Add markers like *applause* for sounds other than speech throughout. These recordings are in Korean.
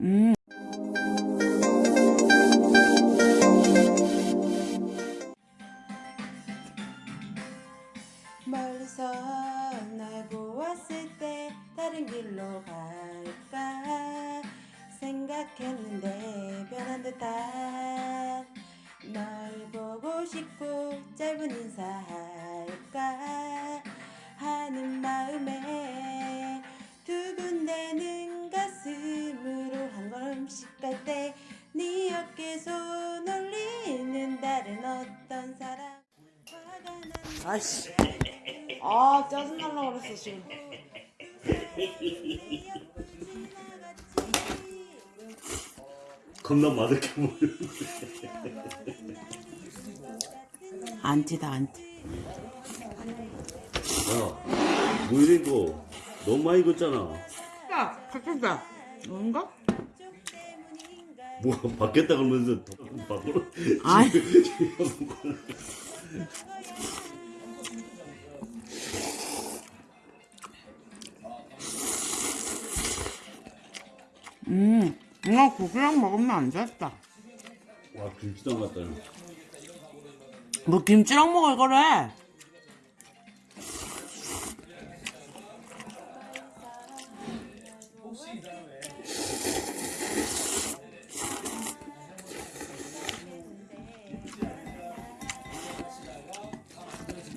음. 멀리서 날 보았을 때 다른 길로 갈까 생각했는데 변한 듯한 널 보고 싶고 짧은 인사할까 어떤 사람 화가 난 아씨. 아 짜증날라 그랬어 지금. 겁나 맛있게 보여. 안티다 안티 야, 뭐 이거 너무 많이 익었잖아. 야, 바꾼다. 뭔가? 뭐 받겠다 그러면서 밖으로. 아이. 음 이거 고기랑 먹으면 안 됐다 와 김치장 같다. 뭐 김치랑 먹을 거래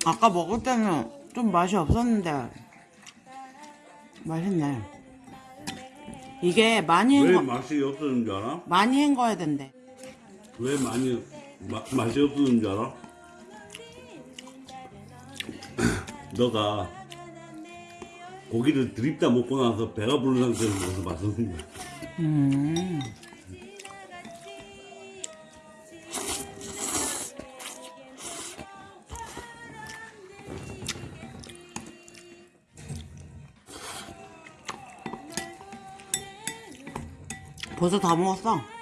아까 먹을 때는 좀 맛이 없었는데 맛있네 이게 많이 왜 헹궈 맛이 없어진 줄 알아? 많이 헹궈야 된대 왜 많이 마, 맛이 없어진 줄 알아? *clears throat* 너가 고기를 드립다 먹고 나서 배가 부른 상태로 먹어서 맛없는 거야. 음. 벌써 다 먹었어.